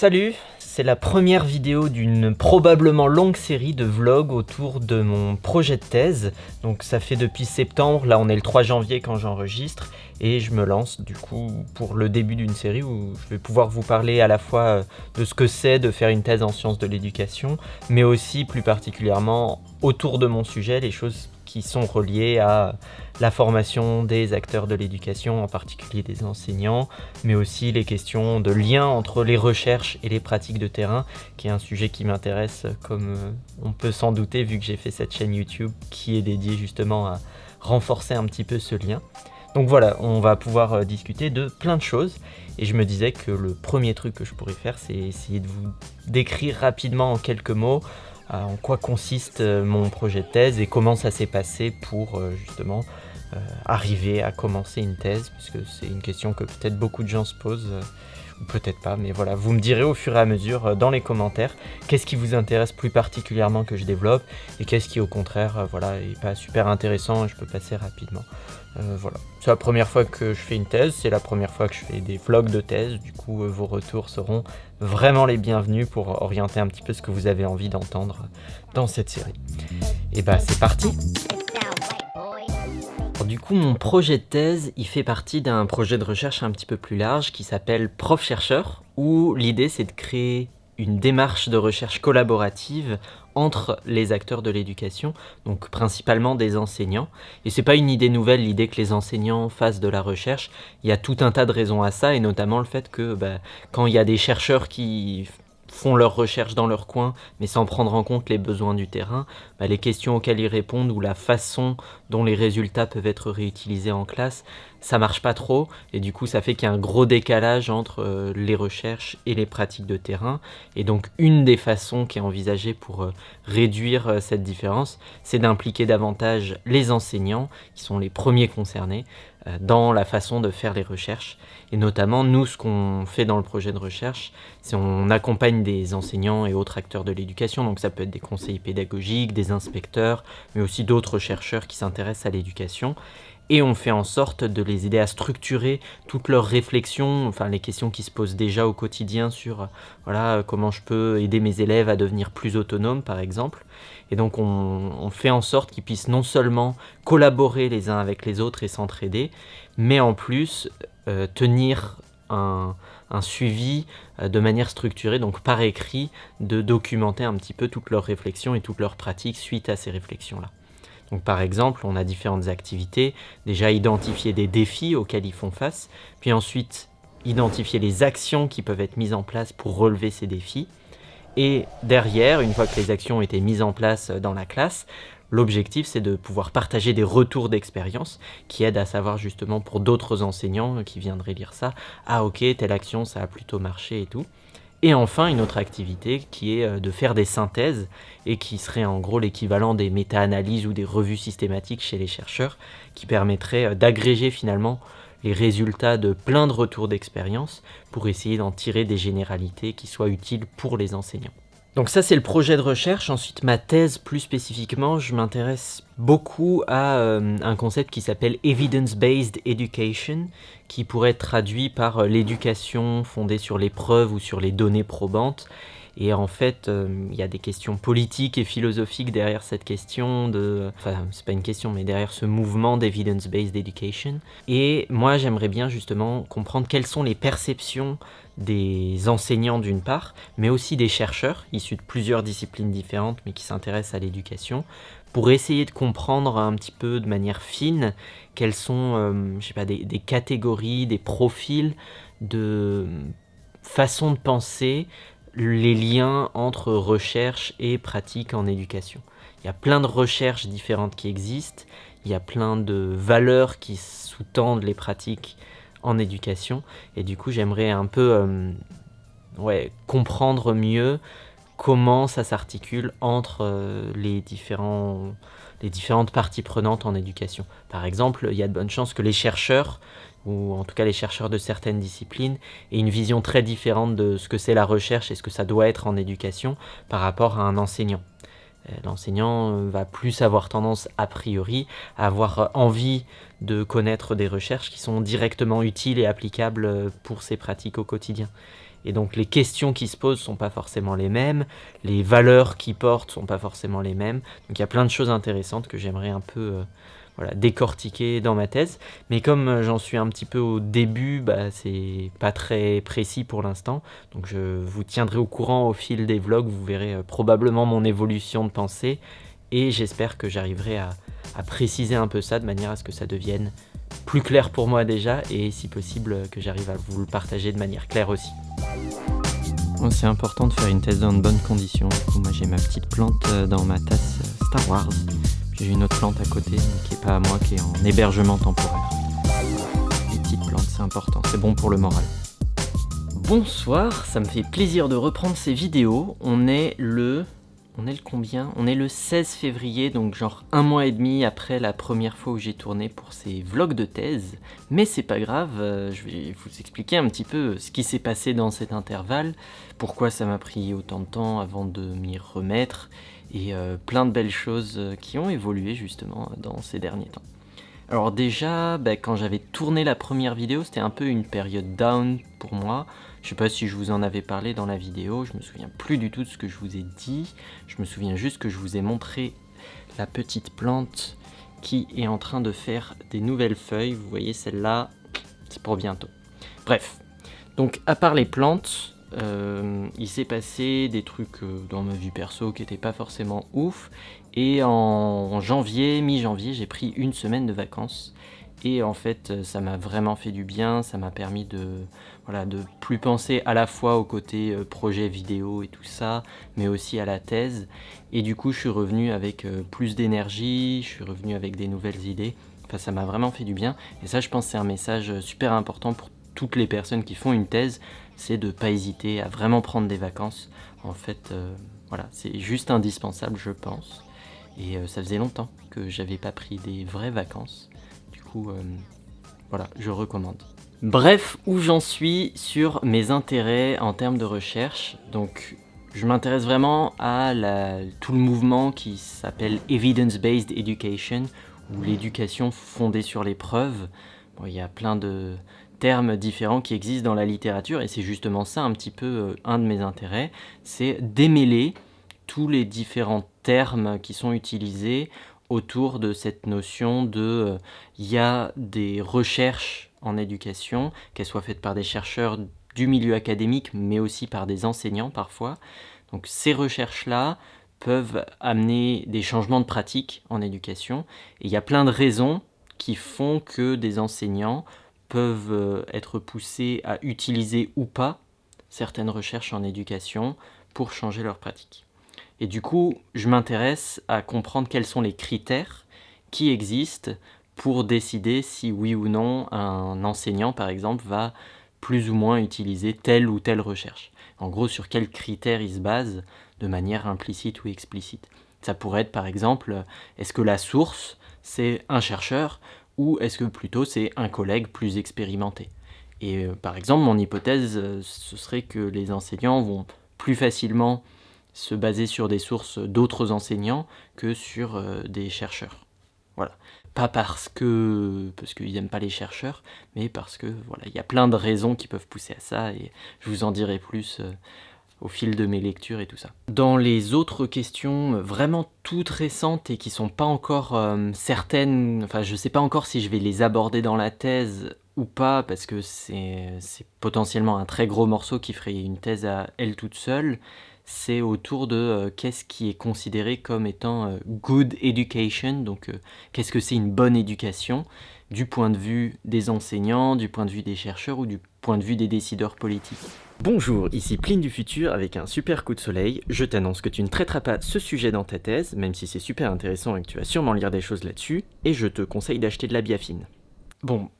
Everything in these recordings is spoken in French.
Salut, c'est la première vidéo d'une probablement longue série de vlogs autour de mon projet de thèse. Donc ça fait depuis septembre, là on est le 3 janvier quand j'enregistre, et je me lance du coup pour le début d'une série où je vais pouvoir vous parler à la fois euh, de ce que c'est de faire une thèse en sciences de l'éducation, mais aussi plus particulièrement autour de mon sujet, les choses qui sont reliées à la formation des acteurs de l'éducation, en particulier des enseignants, mais aussi les questions de lien entre les recherches et les pratiques de terrain, qui est un sujet qui m'intéresse, comme euh, on peut s'en douter, vu que j'ai fait cette chaîne YouTube qui est dédiée justement à renforcer un petit peu ce lien. Donc voilà, on va pouvoir euh, discuter de plein de choses, et je me disais que le premier truc que je pourrais faire, c'est essayer de vous décrire rapidement en quelques mots euh, en quoi consiste mon projet de thèse et comment ça s'est passé pour justement euh, arriver à commencer une thèse, puisque c'est une question que peut-être beaucoup de gens se posent, euh, peut-être pas, mais voilà, vous me direz au fur et à mesure euh, dans les commentaires qu'est-ce qui vous intéresse plus particulièrement que je développe, et qu'est-ce qui au contraire, voilà, est pas super intéressant et je peux passer rapidement. voilà, c'est la première fois que je fais une thèse, c'est la première fois que je fais des vlogs de thèse, du coup vos retours seront vraiment les bienvenus pour orienter un petit peu ce que vous avez envie d'entendre dans cette série. Et bah c'est parti du coup, mon projet de thèse, il fait partie d'un projet de recherche un petit peu plus large qui s'appelle Prof-chercheur, où l'idée c'est de créer une démarche de recherche collaborative entre les acteurs de l'éducation, donc principalement des enseignants. Et c'est pas une idée nouvelle, l'idée que les enseignants fassent de la recherche. Il y a tout un tas de raisons à ça, et notamment le fait que bah, quand il y a des chercheurs qui font leurs recherches dans leur coin, mais sans prendre en compte les besoins du terrain, bah, les questions auxquelles ils répondent ou la façon dont les résultats peuvent être réutilisés en classe, ça marche pas trop, et du coup ça fait qu'il y a un gros décalage entre euh, les recherches et les pratiques de terrain, et donc une des façons qui est envisagée pour euh, réduire euh, cette différence, c'est d'impliquer davantage les enseignants, qui sont les premiers concernés, dans la façon de faire les recherches, et notamment, nous, ce qu'on fait dans le projet de recherche, c'est on accompagne des enseignants et autres acteurs de l'éducation. Donc ça peut être des conseillers pédagogiques, des inspecteurs, mais aussi d'autres chercheurs qui s'intéressent à l'éducation et on fait en sorte de les aider à structurer toutes leurs réflexions, enfin les questions qui se posent déjà au quotidien sur voilà comment je peux aider mes élèves à devenir plus autonomes par exemple. Et donc on, fait en sorte qu'ils puissent non seulement collaborer les uns avec les autres et s'entraider, mais en plus euh, tenir un, un suivi euh, de manière structurée, donc par écrit, de documenter un petit peu toutes leurs réflexions et toutes leurs pratiques suite à ces réflexions-là. Donc par exemple, on a différentes activités, déjà identifier des défis auxquels ils font face, puis ensuite identifier les actions qui peuvent être mises en place pour relever ces défis, et derrière, une fois que les actions ont été mises en place dans la classe, l'objectif c'est de pouvoir partager des retours d'expérience qui aident à savoir justement pour d'autres enseignants qui viendraient lire ça, ah ok, telle action ça a plutôt marché et tout. Et enfin, une autre activité qui est euh, de faire des synthèses et qui serait en gros l'équivalent des méta-analyses ou des revues systématiques chez les chercheurs qui permettrait euh, d'agréger finalement les résultats de plein de retours d'expérience pour essayer d'en tirer des généralités qui soient utiles pour les enseignants. Donc ça c'est le projet de recherche, ensuite ma thèse plus spécifiquement, je m'intéresse beaucoup à euh, un concept qui s'appelle Evidence-Based Education, qui pourrait être traduit par euh, l'éducation fondée sur les preuves ou sur les données probantes, et en fait, euh, il y a des questions politiques et philosophiques derrière cette question de... Enfin, c'est pas une question, mais derrière ce mouvement d'evidence-based education. Et moi, j'aimerais bien justement comprendre quelles sont les perceptions des enseignants d'une part, mais aussi des chercheurs, issus de plusieurs disciplines différentes, mais qui s'intéressent à l'éducation, pour essayer de comprendre un petit peu de manière fine quelles sont, euh, je sais pas, des, des catégories, des profils de façon de penser les liens entre recherche et pratique en éducation. Il y a plein de recherches différentes qui existent, il y a plein de valeurs qui sous-tendent les pratiques en éducation, et du coup j'aimerais un peu euh, comprendre mieux comment ça s'articule entre euh, les, différents, les différentes parties prenantes en éducation. Par exemple, il y a de bonnes chances que les chercheurs ou en tout cas les chercheurs de certaines disciplines, et une vision très différente de ce que c'est la recherche et ce que ça doit être en éducation par rapport à un enseignant. Euh, l'enseignant euh, va plus avoir tendance, a priori, à avoir envie de connaître des recherches qui sont directement utiles et applicables pour ses pratiques au quotidien. Et donc les questions qui se posent sont pas forcément les mêmes, les valeurs qui portent sont pas forcément les mêmes. Donc il y a plein de choses intéressantes que j'aimerais un peu euh, voilà, décortiquer dans ma thèse. Mais comme euh, j'en suis un petit peu au début, bah, c'est pas très précis pour l'instant. Donc je vous tiendrai au courant au fil des vlogs, vous verrez euh, probablement mon évolution de pensée. Et j'espère que j'arriverai à, préciser un peu ça de manière à ce que ça devienne plus clair pour moi déjà et si possible que j'arrive à vous le partager de manière claire aussi. C'est important de faire une thèse dans de bonnes conditions. moi j'ai ma petite plante euh, dans ma tasse euh, Star Wars. J'ai une autre plante à côté qui est pas à moi, qui est en hébergement temporaire. Les petites plantes c'est important, c'est bon pour le moral. Bonsoir, ça me fait plaisir de reprendre ces vidéos. On est le on est le combien? On est le 16 février, donc genre un mois et demi après la première fois où j'ai tourné pour ces vlogs de thèse. Mais c'est pas grave, euh, je vais vous expliquer un petit peu ce qui s'est passé dans cet intervalle, pourquoi ça m'a pris autant de temps avant de m'y remettre, et euh, plein de belles choses euh, qui ont évolué justement dans ces derniers temps. Alors déjà, bah, quand j'avais tourné la première vidéo, c'était un peu une période down pour moi. Je sais pas si je vous en avais parlé dans la vidéo, je me souviens plus du tout de ce que je vous ai dit. Je me souviens juste que je vous ai montré la petite plante qui est en train de faire des nouvelles feuilles. Vous voyez celle-là, c'est pour bientôt. Bref, donc à part les plantes, euh, il s'est passé des trucs euh, dans ma vie perso qui n'étaient pas forcément ouf. Et en janvier, mi-janvier, j'ai pris une semaine de vacances. Et en fait, euh, ça m'a vraiment fait du bien, ça m'a permis de, voilà, de plus penser à la fois au côté projet vidéo et tout ça, mais aussi à la thèse. Et du coup, je suis revenu avec plus d'énergie, je suis revenu avec des nouvelles idées. Enfin, ça m'a vraiment fait du bien. Et ça, je pense c'est un message super important pour toutes les personnes qui font une thèse c'est de ne pas hésiter à vraiment prendre des vacances. En fait, euh, voilà, c'est juste indispensable, je pense. Et euh, ça faisait longtemps que j'avais pas pris des vraies vacances. Du coup, euh, voilà, je recommande. Bref, où j'en suis sur mes intérêts en termes de recherche. Donc, je m'intéresse vraiment à tout le mouvement qui s'appelle Evidence-Based Education, ou l'éducation fondée sur les preuves. Bon, il y a plein de, termes différents qui existent dans la littérature et c'est justement ça un petit peu euh, un de mes intérêts, c'est démêler tous les différents qui sont utilisés autour de cette notion de euh, il y a des recherches en éducation, qu'elles soient faites par des chercheurs du milieu académique mais aussi par des enseignants parfois. Donc ces recherches-là peuvent amener des changements de pratique en éducation et il y a plein de raisons qui font que des enseignants peuvent euh, être poussés à utiliser ou pas certaines recherches en éducation pour changer leur pratique. Et du coup, je m'intéresse à comprendre quels sont les critères qui existent pour décider si oui ou non un enseignant, par exemple, va plus ou moins utiliser telle ou telle recherche. En gros, sur quels critères il se base de manière implicite ou explicite. Ça pourrait être par exemple, est-ce que la source, c'est un chercheur ou est-ce que plutôt c'est un collègue plus expérimenté? Et euh, par exemple, mon hypothèse, euh, ce serait que les enseignants vont plus facilement se baser sur des sources d'autres enseignants que sur euh, des chercheurs. Voilà. Pas parce que parce qu'ils n'aiment pas les chercheurs, mais parce que voilà, il y a plein de raisons qui peuvent pousser à ça et je vous en dirai plus au fil de mes lectures et tout ça. Dans les autres questions euh, vraiment toutes récentes et qui sont pas encore euh, certaines, enfin je sais pas encore si je vais les aborder dans la thèse ou pas parce que c'est potentiellement un très gros morceau qui ferait une thèse à elle toute seule, c'est autour de euh, qu'est-ce qui est considéré comme étant good education, donc qu'est-ce que c'est une bonne éducation du point de vue des enseignants, du point de vue des chercheurs ou du point de vue des décideurs politiques. Bonjour, ici Pline du futur avec un super coup de soleil. Je t'annonce que tu ne traiteras pas ce sujet dans ta thèse, même si c'est super intéressant et que tu vas sûrement lire des choses là-dessus, et je te conseille d'acheter de la biafine. Bon,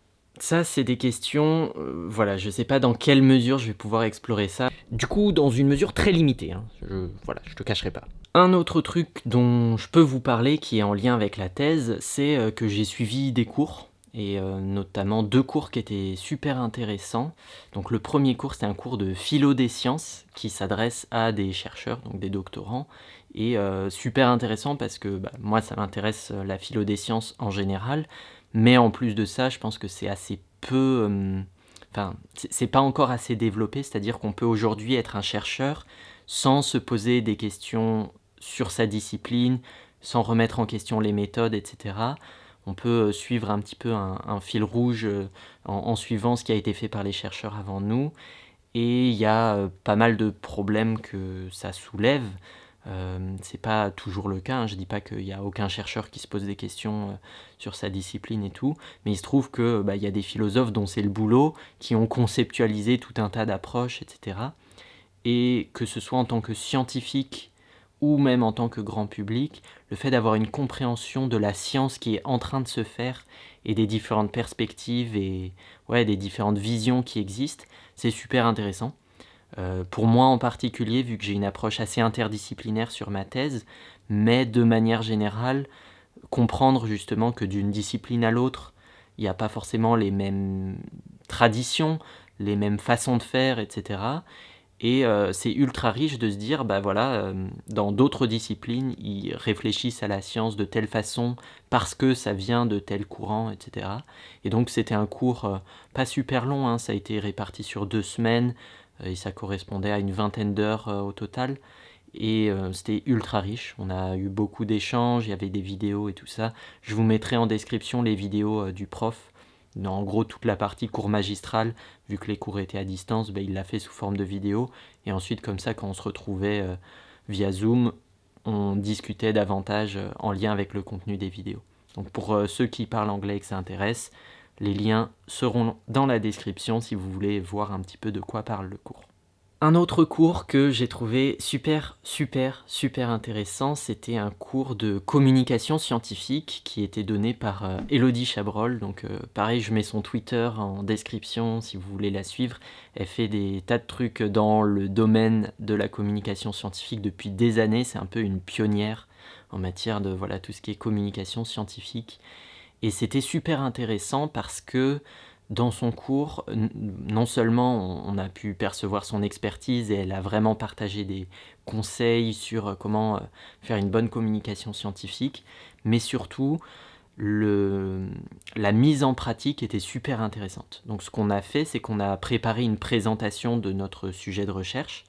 ça c'est des questions, euh, voilà, je sais pas dans quelle mesure je vais pouvoir explorer ça. Du coup, dans une mesure très limitée, hein. je, voilà, je te cacherai pas. Un autre truc dont je peux vous parler qui est en lien avec la thèse, c'est euh, que j'ai suivi des cours et euh, notamment deux cours qui étaient super intéressants. Donc le premier cours c'est un cours de philo des sciences qui s'adresse à des chercheurs, donc des doctorants, et super intéressant parce que bah, moi ça m'intéresse la philo des sciences en général, mais en plus de ça je pense que c'est assez peu... enfin, c'est pas encore assez développé, c'est-à-dire qu'on peut aujourd'hui être un chercheur sans se poser des questions sur sa discipline, sans remettre en question les méthodes, etc. On peut suivre un petit peu un, fil rouge en, suivant ce qui a été fait par les chercheurs avant nous. Et il y a pas mal de problèmes que ça soulève. Euh, c'est pas toujours le cas, hein. je dis pas qu'il n'y a aucun chercheur qui se pose des questions euh, sur sa discipline et tout, mais il se trouve qu'il bah, y a des philosophes dont c'est le boulot, qui ont conceptualisé tout un tas d'approches, etc. Et que ce soit en tant que scientifique ou même en tant que grand public, le fait d'avoir une compréhension de la science qui est en train de se faire et des différentes perspectives et ouais, des différentes visions qui existent, c'est super intéressant. Euh, pour moi en particulier, vu que j'ai une approche assez interdisciplinaire sur ma thèse, mais de manière générale, comprendre justement que d'une discipline à l'autre, il n'y a pas forcément les mêmes traditions, les mêmes façons de faire, etc. Et euh, c'est ultra riche de se dire, bah voilà, euh, dans d'autres disciplines, ils réfléchissent à la science de telle façon parce que ça vient de tel courant, etc. Et donc c'était un cours pas super long, hein, ça a été réparti sur deux semaines, et ça correspondait à une vingtaine d'heures euh, au total. Et euh, c'était ultra riche, on a eu beaucoup d'échanges, il y avait des vidéos et tout ça. Je vous mettrai en description les vidéos euh, du prof. En gros, toute la partie cours magistral, vu que les cours étaient à distance, ben, il l'a fait sous forme de vidéo. Et ensuite, comme ça, quand on se retrouvait via Zoom, on discutait davantage en lien avec le contenu des vidéos. Donc pour ceux qui parlent anglais et que ça intéresse, les liens seront dans la description si vous voulez voir un petit peu de quoi parle le cours. Un autre cours que j'ai trouvé super, super, super intéressant, c'était un cours de communication scientifique qui était donné par euh, Elodie Chabrol. Donc euh, pareil, je mets son Twitter en description si vous voulez la suivre. Elle fait des tas de trucs dans le domaine de la communication scientifique depuis des années. C'est un peu une pionnière en matière de voilà tout ce qui est communication scientifique. Et c'était super intéressant parce que dans son cours, non seulement on a pu percevoir son expertise et elle a vraiment partagé des conseils sur euh, comment euh, faire une bonne communication scientifique, mais surtout la mise en pratique était super intéressante. Donc ce qu'on a fait, c'est qu'on a préparé une présentation de notre sujet de recherche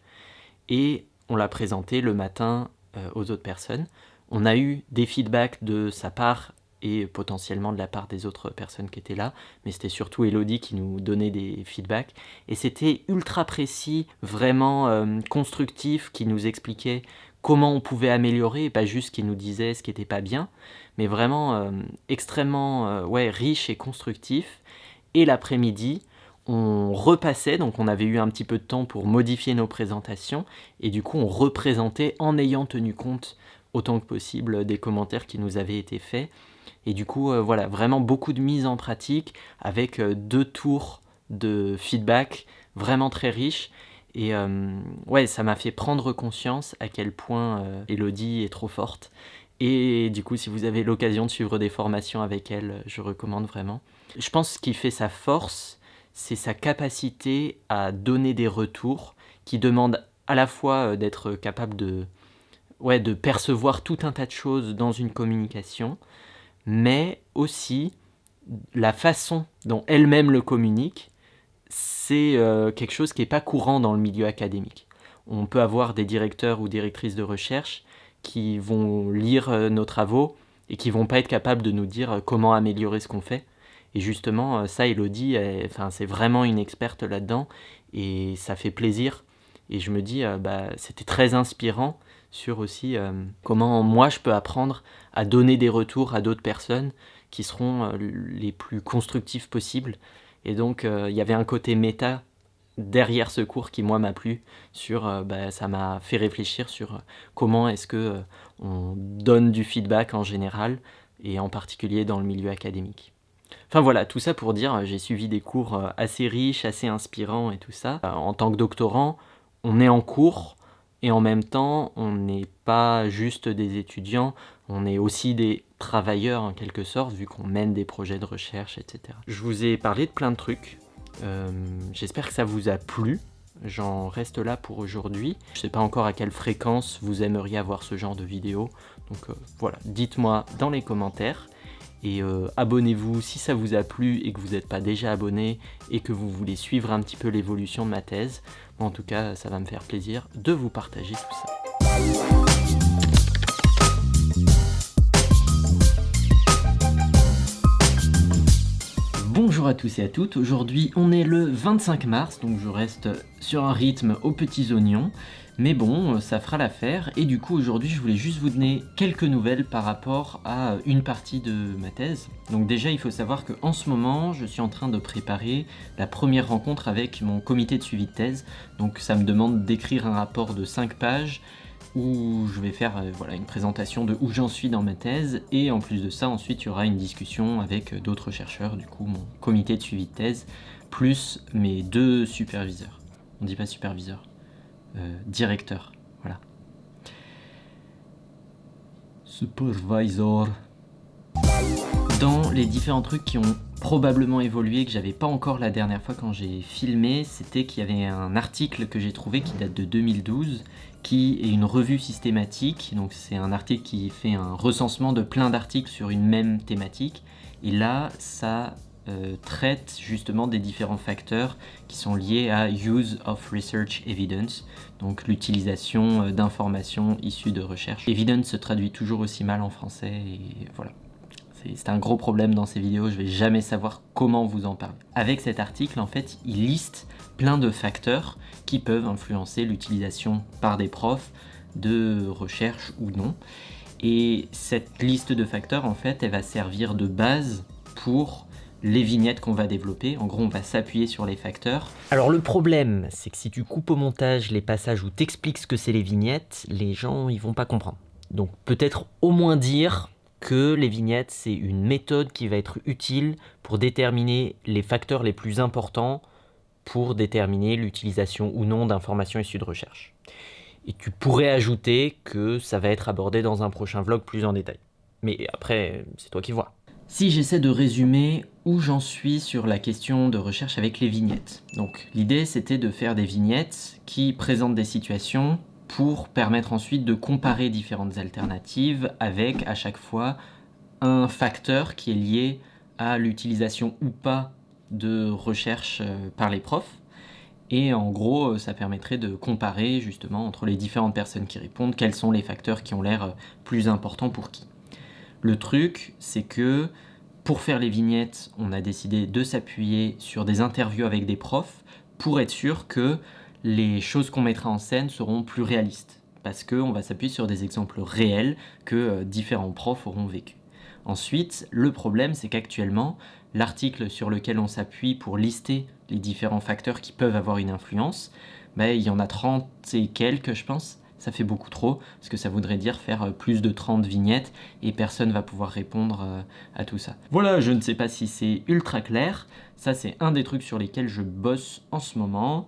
et on l'a présenté le matin euh, aux autres personnes. On a eu des feedbacks de sa part et potentiellement de la part des autres personnes qui étaient là, mais c'était surtout Elodie qui nous donnait des feedbacks, et c'était ultra précis, vraiment euh, constructif, qui nous expliquait comment on pouvait améliorer, pas juste qui nous disait ce qui n'était pas bien, mais vraiment euh, extrêmement euh, ouais, riche et constructif, et l'après-midi, on repassait, donc on avait eu un petit peu de temps pour modifier nos présentations, et du coup on représentait en ayant tenu compte autant que possible des commentaires qui nous avaient été faits, et du coup, euh, voilà, vraiment beaucoup de mise en pratique avec euh, deux tours de feedback vraiment très riches. Et euh, ouais, ça m'a fait prendre conscience à quel point Elodie est trop forte. Et du coup, si vous avez l'occasion de suivre des formations avec elle, je recommande vraiment. Je pense que ce qui fait sa force, c'est sa capacité à donner des retours qui demandent à la fois d'être capable de, ouais, de percevoir tout un tas de choses dans une communication, mais aussi la façon dont elle-même le communique, c'est euh, quelque chose qui n'est pas courant dans le milieu académique. On peut avoir des directeurs ou directrices de recherche qui vont lire euh, nos travaux et qui vont pas être capables de nous dire euh, comment améliorer ce qu'on fait. Et justement, ça, Elodie, c'est vraiment une experte là-dedans et ça fait plaisir. Et je me dis, bah, c'était très inspirant sur aussi euh, comment moi je peux apprendre à donner des retours à d'autres personnes qui seront euh, les plus constructifs possibles. Et donc euh, il y avait un côté méta derrière ce cours qui moi m'a plu sur bah, ça m'a fait réfléchir sur comment est-ce que on donne du feedback en général et en particulier dans le milieu académique. Enfin voilà, tout ça pour dire, j'ai suivi des cours assez riches, assez inspirants et tout ça. En tant que doctorant, on est en cours, et en même temps, on n'est pas juste des étudiants, on est aussi des travailleurs en quelque sorte, vu qu'on mène des projets de recherche, etc. Je vous ai parlé de plein de trucs. Euh, j'espère que ça vous a plu. J'en reste là pour aujourd'hui. Je ne sais pas encore à quelle fréquence vous aimeriez avoir ce genre de vidéo. Donc euh, voilà, dites-moi dans les commentaires. Et euh, abonnez-vous si ça vous a plu et que vous n'êtes pas déjà abonné et que vous voulez suivre un petit peu l'évolution de ma thèse. En tout cas, ça va me faire plaisir de vous partager tout ça. Bonjour à tous et à toutes, aujourd'hui on est le 25 mars, donc je reste sur un rythme aux petits oignons, mais bon, ça fera l'affaire, et du coup aujourd'hui je voulais juste vous donner quelques nouvelles par rapport à une partie de ma thèse. Donc déjà il faut savoir qu'en ce moment je suis en train de préparer la première rencontre avec mon comité de suivi de thèse, donc ça me demande d'écrire un rapport de 5 pages, où je vais faire euh, voilà, une présentation de où j'en suis dans ma thèse et en plus de ça ensuite il y aura une discussion avec euh, d'autres chercheurs, du coup mon comité de suivi de thèse, plus mes deux superviseurs. On dit pas superviseur, euh, directeur, voilà. Supervisor. Dans les différents trucs qui ont probablement évolué, que j'avais pas encore la dernière fois quand j'ai filmé, c'était qu'il y avait un article que j'ai trouvé qui date de 2012, qui est une revue systématique, donc c'est un article qui fait un recensement de plein d'articles sur une même thématique, et là ça euh, traite justement des différents facteurs qui sont liés à Use of Research Evidence, donc l'utilisation euh, d'informations issues de recherche. Evidence se traduit toujours aussi mal en français, et voilà. C'est un gros problème dans ces vidéos, je vais jamais savoir comment vous en parler. Avec cet article, en fait, il liste plein de facteurs qui peuvent influencer l'utilisation par des profs de recherche ou non. Et cette liste de facteurs, en fait, elle va servir de base pour les vignettes qu'on va développer. En gros, on va s'appuyer sur les facteurs. Alors le problème, c'est que si tu coupes au montage les passages où t'expliques ce que c'est les vignettes, les gens, ils vont pas comprendre. Donc peut-être au moins dire que les vignettes, c'est une méthode qui va être utile pour déterminer les facteurs les plus importants pour déterminer l'utilisation ou non d'informations issues de recherche. Et tu pourrais ajouter que ça va être abordé dans un prochain vlog plus en détail. Mais après, c'est toi qui vois. Si j'essaie de résumer où j'en suis sur la question de recherche avec les vignettes. Donc l'idée c'était de faire des vignettes qui présentent des situations pour permettre ensuite de comparer différentes alternatives avec à chaque fois un facteur qui est lié à l'utilisation ou pas de recherche euh, par les profs. Et en gros, euh, ça permettrait de comparer justement entre les différentes personnes qui répondent, quels sont les facteurs qui ont l'air euh, plus importants pour qui. Le truc, c'est que pour faire les vignettes, on a décidé de s'appuyer sur des interviews avec des profs pour être sûr que les choses qu'on mettra en scène seront plus réalistes parce qu'on va s'appuyer sur des exemples réels que euh, différents profs auront vécu. Ensuite, le problème, c'est qu'actuellement, l'article sur lequel on s'appuie pour lister les différents facteurs qui peuvent avoir une influence, ben, il y en a 30 et quelques, je pense. Ça fait beaucoup trop, parce que ça voudrait dire faire euh, plus de 30 vignettes, et personne va pouvoir répondre euh, à tout ça. Voilà, je ne sais pas si c'est ultra clair. Ça, c'est un des trucs sur lesquels je bosse en ce moment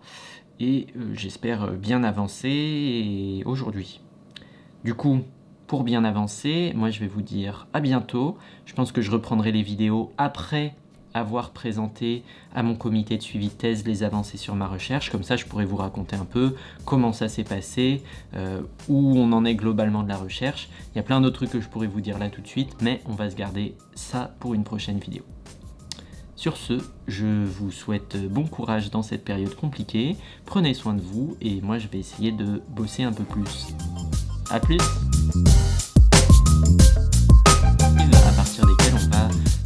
et euh, j'espère bien avancer aujourd'hui. Du coup, pour bien avancer, moi je vais vous dire à bientôt. Je pense que je reprendrai les vidéos après avoir présenté à mon comité de suivi de thèse les avancées sur ma recherche. Comme ça, je pourrais vous raconter un peu comment ça s'est passé, euh, où on en est globalement de la recherche. Il y a plein d'autres trucs que je pourrais vous dire là tout de suite, mais on va se garder ça pour une prochaine vidéo. Sur ce, je vous souhaite bon courage dans cette période compliquée, prenez soin de vous et moi je vais essayer de bosser un peu plus. A plus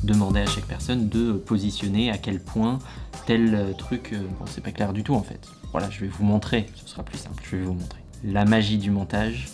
demander à chaque personne de positionner à quel point tel truc, euh, bon c'est pas clair du tout en fait. Voilà, je vais vous montrer, ce sera plus simple, je vais vous montrer. La magie du montage,